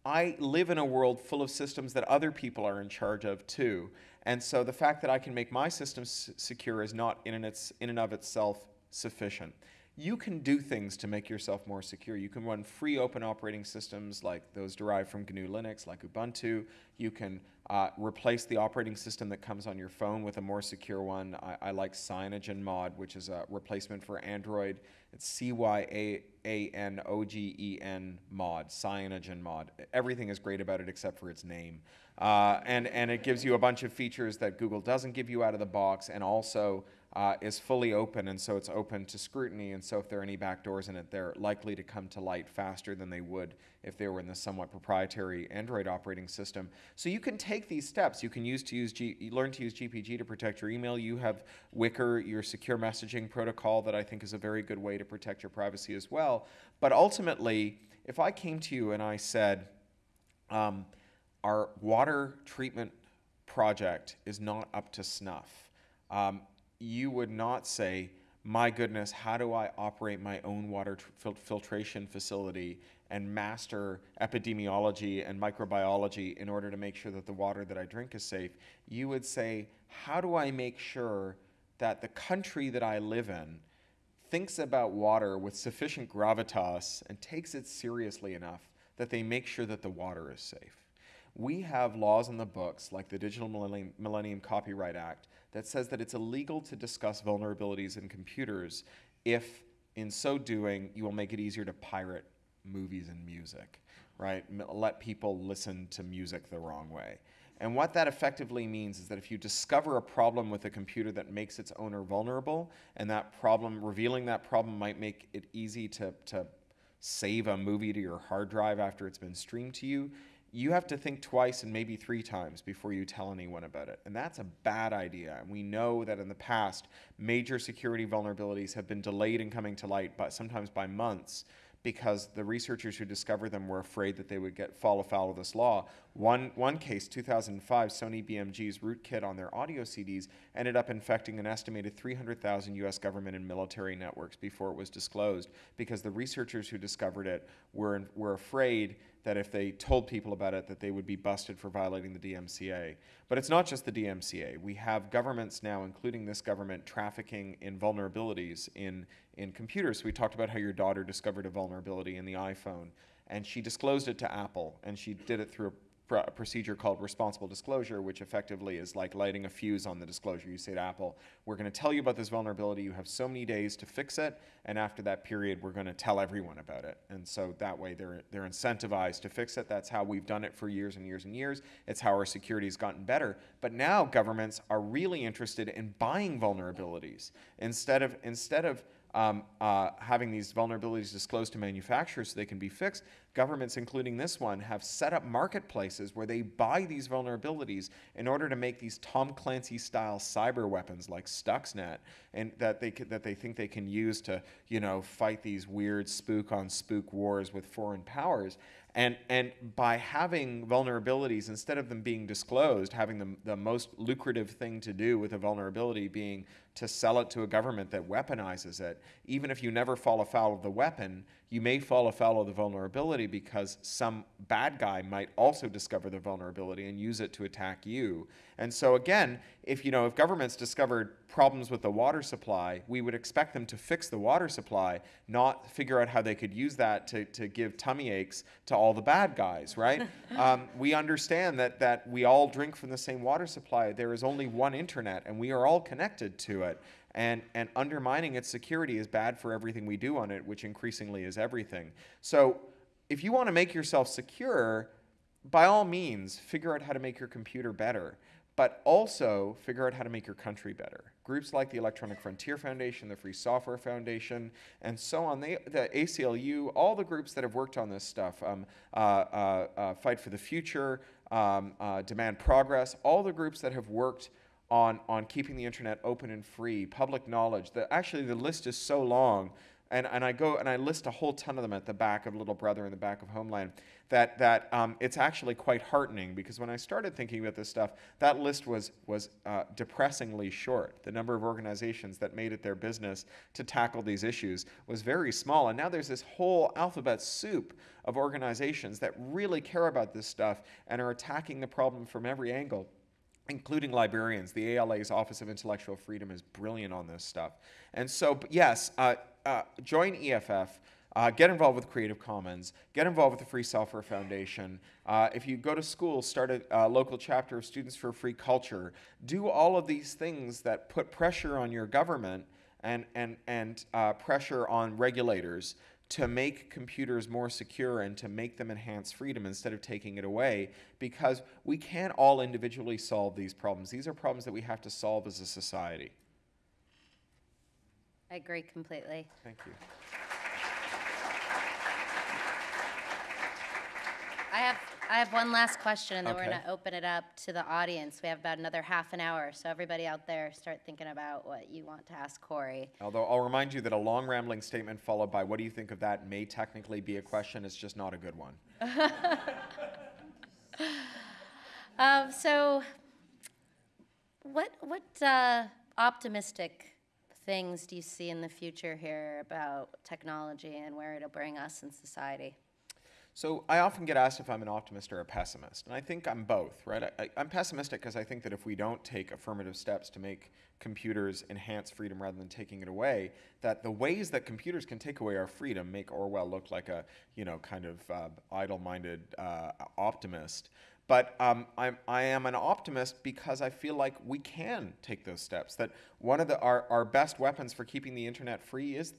I live in a world full of systems that other people are in charge of too. And so the fact that I can make my systems secure is not in and, its, in and of itself sufficient. You can do things to make yourself more secure. You can run free open operating systems like those derived from GNU Linux, like Ubuntu. You can uh, replace the operating system that comes on your phone with a more secure one. I, I like CyanogenMod, which is a replacement for Android. It's C Y A A N O G E N mod, CyanogenMod. Everything is great about it except for its name. Uh, and, and it gives you a bunch of features that Google doesn't give you out of the box and also uh, is fully open, and so it's open to scrutiny. And so, if there are any backdoors in it, they're likely to come to light faster than they would if they were in the somewhat proprietary Android operating system. So you can take these steps. You can use to use G, learn to use GPG to protect your email. You have Wickr, your secure messaging protocol, that I think is a very good way to protect your privacy as well. But ultimately, if I came to you and I said, um, our water treatment project is not up to snuff. Um, you would not say, my goodness, how do I operate my own water fil- filtration facility and master epidemiology and microbiology in order to make sure that the water that I drink is safe? You would say, how do I make sure that the country that I live in thinks about water with sufficient gravitas and takes it seriously enough that they make sure that the water is safe? We have laws in the books, like the Digital Millennium, Millennium Copyright Act, that says that it's illegal to discuss vulnerabilities in computers if, in so doing, you will make it easier to pirate movies and music, right? Let people listen to music the wrong way. And what that effectively means is that if you discover a problem with a computer that makes its owner vulnerable, and that problem, revealing that problem might make it easy to, to save a movie to your hard drive after it's been streamed to you, you have to think twice and maybe three times before you tell anyone about it. And that's a bad idea. And we know that in the past, major security vulnerabilities have been delayed in coming to light, but sometimes by months because the researchers who discovered them were afraid that they would get fall afoul of this law. One, one case, 2005, Sony BMG's rootkit on their audio CDs ended up infecting an estimated 300,000 US government and military networks before it was disclosed because the researchers who discovered it were, were afraid that if they told people about it that they would be busted for violating the DMCA. But it's not just the DMCA. We have governments now, including this government, trafficking in vulnerabilities in, in computers. We talked about how your daughter discovered a vulnerability in the iPhone and she disclosed it to Apple and she did it through a procedure called responsible disclosure, which effectively is like lighting a fuse on the disclosure. You say to Apple, we're going to tell you about this vulnerability. You have so many days to fix it, and after that period, we're going to tell everyone about it. And so that way, they're they're incentivized to fix it. That's how we've done it for years and years and years. It's how our security has gotten better. But now governments are really interested in buying vulnerabilities instead of instead of um, uh, having these vulnerabilities disclosed to manufacturers so they can be fixed, governments, including this one, have set up marketplaces where they buy these vulnerabilities in order to make these Tom Clancy style cyber weapons like Stuxnet, and that they that they think they can use to you know fight these weird spook on spook wars with foreign powers. And, and by having vulnerabilities, instead of them being disclosed, having the, the most lucrative thing to do with a vulnerability being to sell it to a government that weaponizes it, even if you never fall afoul of the weapon, you may fall afoul of the vulnerability because some bad guy might also discover the vulnerability and use it to attack you. And so again, if you know if governments discovered problems with the water supply, we would expect them to fix the water supply, not figure out how they could use that to, to give tummy aches to all the bad guys, right? um, we understand that that we all drink from the same water supply. There is only one internet, and we are all connected to it and, and undermining its security is bad for everything we do on it, which increasingly is everything. So if you want to make yourself secure, by all means, figure out how to make your computer better, but also figure out how to make your country better. Groups like the Electronic Frontier Foundation, the Free Software Foundation, and so on, they, the ACLU, all the groups that have worked on this stuff, um, uh, uh, uh, Fight for the Future, um, uh, Demand Progress, all the groups that have worked on, on keeping the internet open and free, public knowledge. The, actually, the list is so long and, and I go and I list a whole ton of them at the back of Little Brother and the back of Homeland, that, that um, it's actually quite heartening because when I started thinking about this stuff, that list was, was uh, depressingly short. The number of organizations that made it their business to tackle these issues was very small. And now there's this whole alphabet soup of organizations that really care about this stuff and are attacking the problem from every angle including librarians. The ALA's Office of Intellectual Freedom is brilliant on this stuff. And so, yes, uh, uh, join EFF. Uh, get involved with Creative Commons. Get involved with the Free Software Foundation. Uh, if you go to school, start a local chapter of Students for Free Culture. Do all of these things that put pressure on your government and, and, and uh, pressure on regulators to make computers more secure and to make them enhance freedom instead of taking it away because we can't all individually solve these problems. These are problems that we have to solve as a society. I agree completely. Thank you. I have, I have one last question, and then we're Okay. going to open it up to the audience. We have about another half an hour, so everybody out there, start thinking about what you want to ask Cory. Although I'll remind you that a long rambling statement followed by what do you think of that may technically be a question. It's just not a good one. Um, so, what what uh, optimistic things do you see in the future here about technology and where it'll bring us in society? So I often get asked if I'm an optimist or a pessimist, and I think I'm both, right? I, I'm pessimistic because I think that if we don't take affirmative steps to make computers enhance freedom rather than taking it away, that the ways that computers can take away our freedom make Orwell look like a, you know, kind of uh, idle-minded uh, optimist. But um, I'm, I am an optimist because I feel like we can take those steps. That one of the, our, our best weapons for keeping the internet free is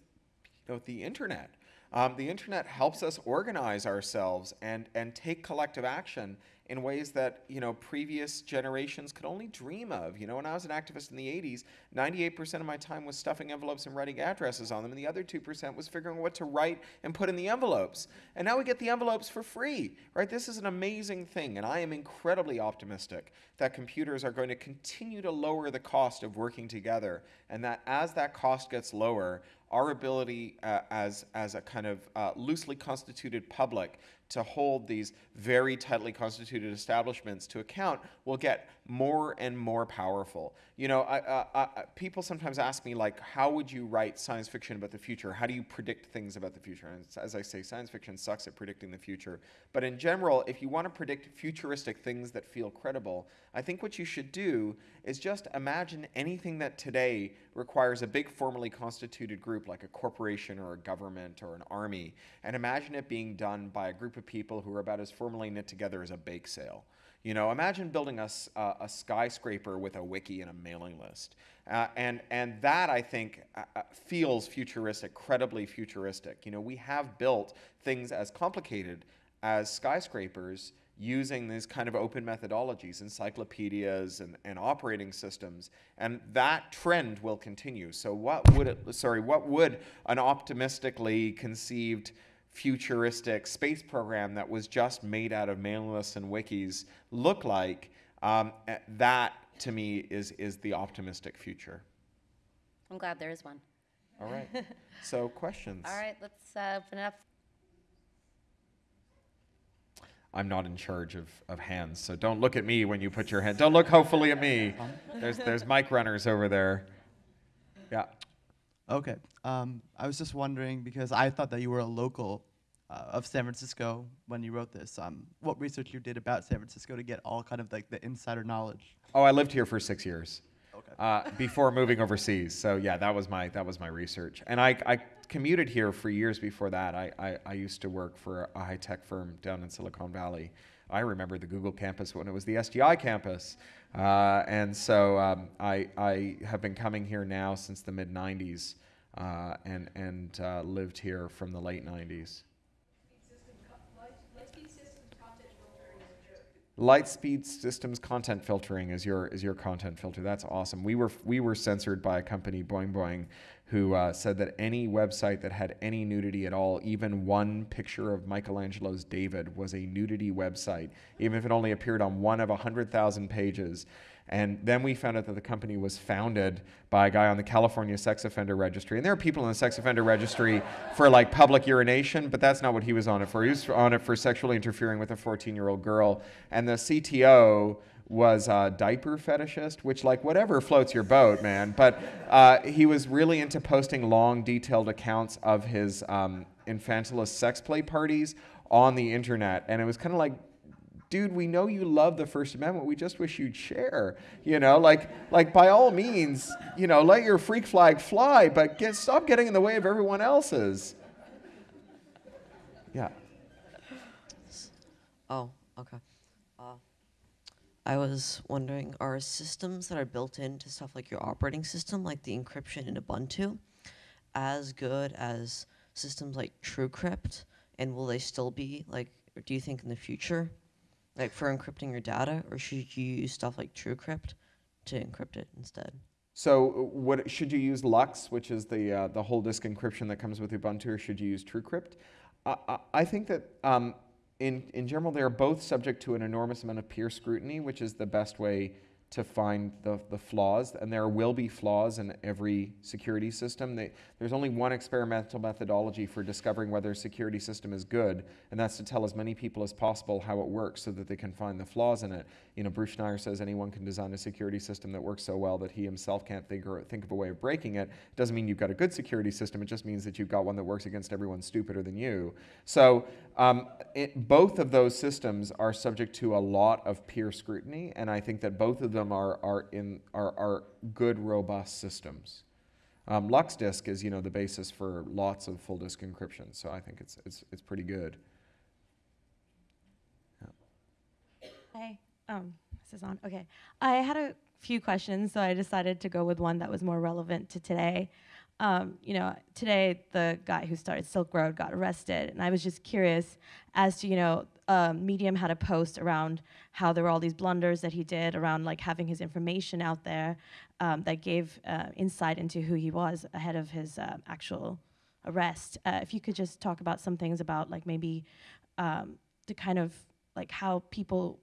you know, the internet. Um, the internet helps us organize ourselves and, and take collective action in ways that you know previous generations could only dream of. You know, when I was an activist in the 80s, 98% of my time was stuffing envelopes and writing addresses on them, and the other 2% was figuring what to write and put in the envelopes. And now we get the envelopes for free, right? This is an amazing thing, and I am incredibly optimistic that computers are going to continue to lower the cost of working together, and that as that cost gets lower, our ability uh, as, as a kind of uh, loosely constituted public to hold these very tightly constituted establishments to account will get more and more powerful. You know, I, uh, uh, people sometimes ask me, like, how would you write science fiction about the future? How do you predict things about the future? And as I say, science fiction sucks at predicting the future. But in general, if you want to predict futuristic things that feel credible, I think what you should do is just imagine anything that today requires a big formally constituted group like a corporation or a government or an army, and imagine it being done by a group of people who are about as formally knit together as a bake sale. You know, imagine building a, uh, a skyscraper with a wiki and a mailing list. Uh, and, and that, I think, uh, uh, feels futuristic, credibly futuristic. You know, we have built things as complicated as skyscrapers using these kind of open methodologies, encyclopedias and, and operating systems, and that trend will continue. So what would it, sorry, what would an optimistically conceived futuristic space program that was just made out of mailing lists and wikis look like? Um, that to me is is the optimistic future. I'm glad there is one. All right. so questions. All right, let's uh, open it up. I'm not in charge of, of hands, so don't look at me when you put your hand. Don't look hopefully at me. There's there's mic runners over there. Yeah. Okay. Um, I was just wondering because I thought that you were a local uh, of San Francisco when you wrote this. Um, what research you did about San Francisco to get all kind of like the insider knowledge? Oh, I lived here for six years. Okay. Uh, before moving overseas, so yeah, that was my that was my research, and I, I commuted here for years before that. I, I, I used to work for a high tech firm down in Silicon Valley. I remember the Google campus when it was the SGI campus, uh, and so um, I I have been coming here now since the mid '90s, uh, and and uh, lived here from the late '90s. Lightspeed Systems content filtering is your is your content filter. That's awesome. We were we were censored by a company, Boing Boing, who uh, said that any website that had any nudity at all, even one picture of Michelangelo's David, was a nudity website, even if it only appeared on one of hundred thousand pages. And then we found out that the company was founded by a guy on the California Sex Offender Registry. And there are people in the Sex Offender Registry for like public urination, but that's not what he was on it for. He was on it for sexually interfering with a 14 year old girl. And the CTO was a diaper fetishist, which like whatever floats your boat, man. But uh, he was really into posting long, detailed accounts of his um, infantilist sex play parties on the internet, and it was kind of like. Dude, we know you love the First Amendment. We just wish you'd share. You know, like, like by all means, you know, let your freak flag fly, but get, stop getting in the way of everyone else's. Yeah. Oh, okay. I was wondering, are systems that are built into stuff like your operating system, like the encryption in Ubuntu, as good as systems like TrueCrypt? And will they still be like? Do you think in the future, like for encrypting your data, or should you use stuff like TrueCrypt to encrypt it instead? So, what should you use LUKS, which is the uh, the whole disk encryption that comes with Ubuntu, or should you use TrueCrypt? I, I, I think that um, in in general they are both subject to an enormous amount of peer scrutiny, which is the best way to find the, the flaws, and there will be flaws in every security system. They, there's only one experimental methodology for discovering whether a security system is good, and that's to tell as many people as possible how it works so that they can find the flaws in it. You know, Bruce Schneier says anyone can design a security system that works so well that he himself can't think, or think of a way of breaking it. It doesn't mean you've got a good security system, it just means that you've got one that works against everyone stupider than you. So um, it, both of those systems are subject to a lot of peer scrutiny, and I think that both of them are, are, in, are, are good, robust systems. Um, LuxDisk is, you know, the basis for lots of full disk encryption, so I think it's, it's, it's pretty good. Hi. Um, this is on. Okay. I had a few questions, so I decided to go with one that was more relevant to today. Um, you know, today the guy who started Silk Road got arrested, and I was just curious as to, you know, um, Medium had a post around how there were all these blunders that he did around like having his information out there um, that gave uh, insight into who he was ahead of his uh, actual arrest. Uh, if you could just talk about some things about like maybe um, the kind of like how people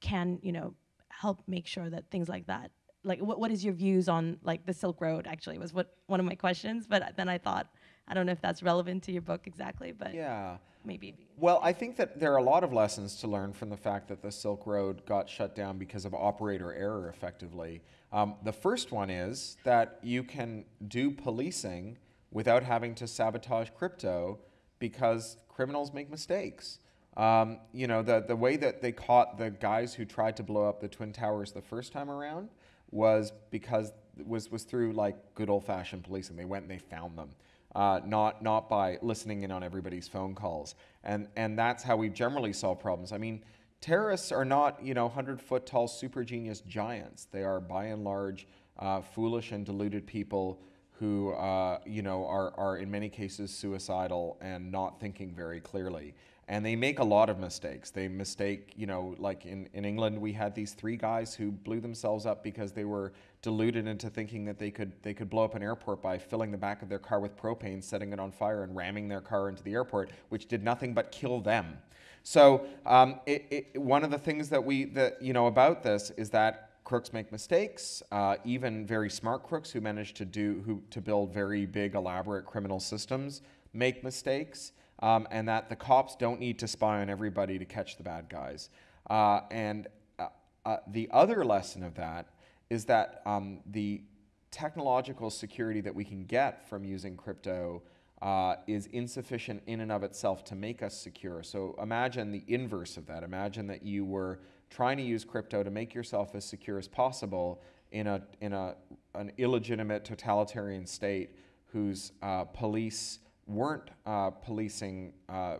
can you know help make sure that things like that like what, what is your views on like the silk road actually was what one of my questions but then i thought i don't know if that's relevant to your book exactly but Yeah. maybe Well, I think that there are a lot of lessons to learn from the fact that the Silk Road got shut down because of operator error, effectively. Um, the first one is that you can do policing without having to sabotage crypto because criminals make mistakes. Um, you know, the, the way that they caught the guys who tried to blow up the Twin Towers the first time around was because was was through like good old fashioned policing. They went and they found them uh, not not by listening in on everybody's phone calls. And and that's how we generally solve problems. I mean, terrorists are not you know hundred foot tall super genius giants. They are by and large uh, foolish and deluded people who uh, you know are are in many cases suicidal and not thinking very clearly. And they make a lot of mistakes. They mistake, you know, like in, in England, we had these three guys who blew themselves up because they were deluded into thinking that they could they could blow up an airport by filling the back of their car with propane, setting it on fire, and ramming their car into the airport, which did nothing but kill them. So um, it, it, one of the things that we that you know about this is that crooks make mistakes. Uh, even very smart crooks who manage to do who to build very big, elaborate criminal systems make mistakes. Um, and that the cops don't need to spy on everybody to catch the bad guys. Uh, and uh, uh, the other lesson of that is that um, the technological security that we can get from using crypto uh, is insufficient in and of itself to make us secure. So imagine the inverse of that. Imagine that you were trying to use crypto to make yourself as secure as possible in a in a an illegitimate totalitarian state whose uh, police weren't uh, policing uh,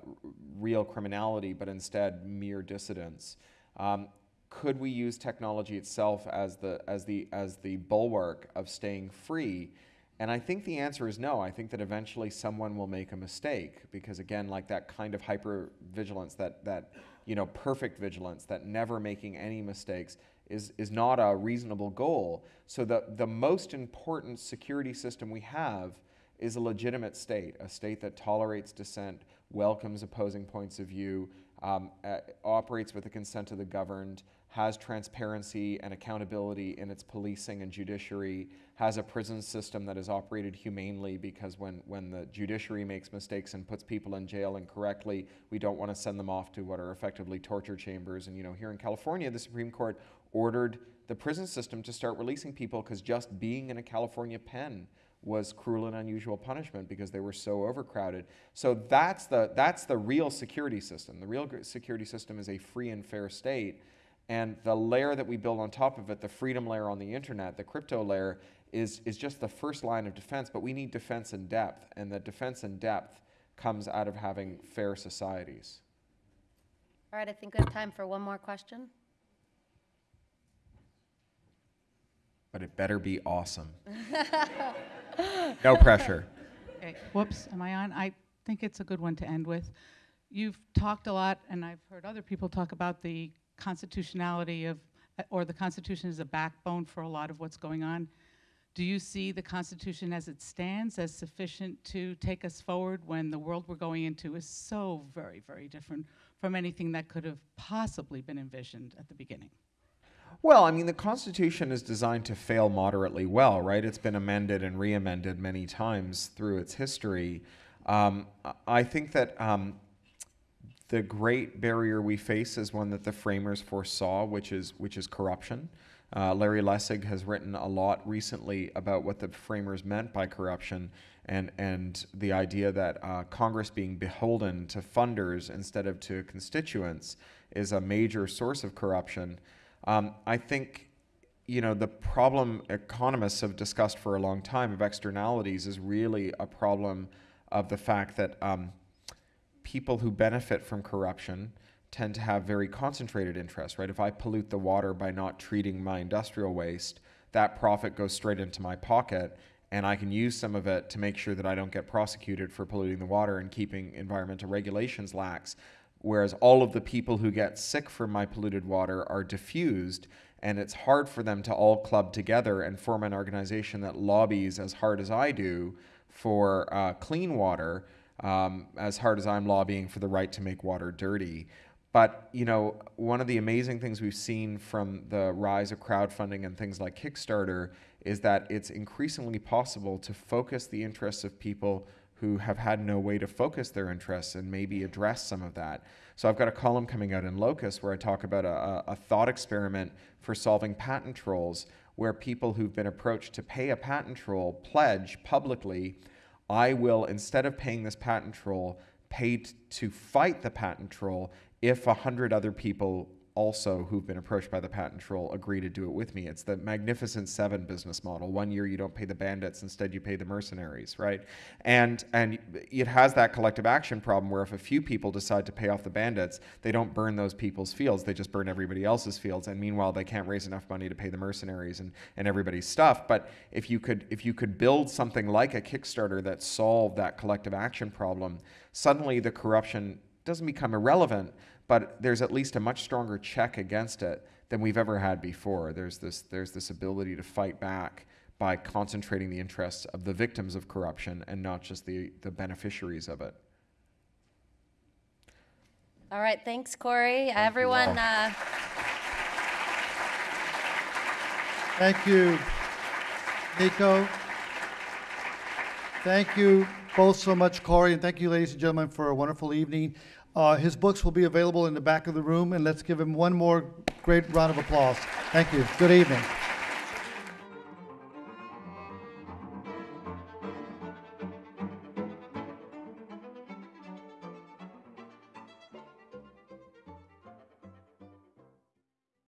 real criminality, but instead mere dissidents. Um, could we use technology itself as the as the as the bulwark of staying free? And I think the answer is no. I think that eventually someone will make a mistake because again, like that kind of hyper vigilance, that that you know perfect vigilance, that never making any mistakes is is not a reasonable goal. So the the most important security system we have is a legitimate state, a state that tolerates dissent, welcomes opposing points of view, um, uh, operates with the consent of the governed, has transparency and accountability in its policing and judiciary, has a prison system that is operated humanely because when, when the judiciary makes mistakes and puts people in jail incorrectly, we don't want to send them off to what are effectively torture chambers. And you know, here in California, the Supreme Court ordered the prison system to start releasing people because just being in a California pen was cruel and unusual punishment because they were so overcrowded. So that's the, that's the real security system. The real security system is a free and fair state. And the layer that we build on top of it, the freedom layer on the internet, the crypto layer, is, is just the first line of defense. But we need defense in depth. And the defense in depth comes out of having fair societies. All right, I think we have time for one more question. But it better be awesome. no pressure. Okay, whoops, am I on? I think it's a good one to end with. You've talked a lot, and I've heard other people talk about the constitutionality of, or the Constitution is a backbone for a lot of what's going on. Do you see the Constitution as it stands as sufficient to take us forward when the world we're going into is so very, very different from anything that could have possibly been envisioned at the beginning? Well, I mean, the Constitution is designed to fail moderately well, right? It's been amended and re amended many times through its history. Um, I think that um, the great barrier we face is one that the framers foresaw, which is, which is corruption. Uh, Larry Lessig has written a lot recently about what the framers meant by corruption and, and the idea that uh, Congress being beholden to funders instead of to constituents is a major source of corruption. Um, I think, you know, the problem economists have discussed for a long time of externalities is really a problem of the fact that um, people who benefit from corruption tend to have very concentrated interests, right? If I pollute the water by not treating my industrial waste, that profit goes straight into my pocket, and I can use some of it to make sure that I don't get prosecuted for polluting the water and keeping environmental regulations lax. Whereas all of the people who get sick from my polluted water are diffused, and it's hard for them to all club together and form an organization that lobbies as hard as I do for uh, clean water, um, as hard as I'm lobbying for the right to make water dirty. But you know, one of the amazing things we've seen from the rise of crowdfunding and things like Kickstarter is that it's increasingly possible to focus the interests of people who have had no way to focus their interests and maybe address some of that. So I've got a column coming out in Locus where I talk about a, a thought experiment for solving patent trolls, where people who've been approached to pay a patent troll pledge publicly, I will, instead of paying this patent troll, pay t- to fight the patent troll if a hundred other people also who've been approached by the patent troll agree to do it with me. It's the Magnificent Seven business model. One year you don't pay the bandits, instead you pay the mercenaries, right? And and it has that collective action problem where if a few people decide to pay off the bandits, they don't burn those people's fields, they just burn everybody else's fields. And meanwhile they can't raise enough money to pay the mercenaries and, and everybody's stuff. But if you could if you could build something like a Kickstarter that solved that collective action problem, suddenly the corruption doesn't become irrelevant, but there's at least a much stronger check against it than we've ever had before. There's this, there's this ability to fight back by concentrating the interests of the victims of corruption and not just the, the beneficiaries of it. All right, thanks, Cory. Everyone, uh, Thank you, Nico. Thank you both so much, Cory, and thank you, ladies and gentlemen, for a wonderful evening. Uh, his books will be available in the back of the room, and let's give him one more great round of applause. Thank you. Good evening.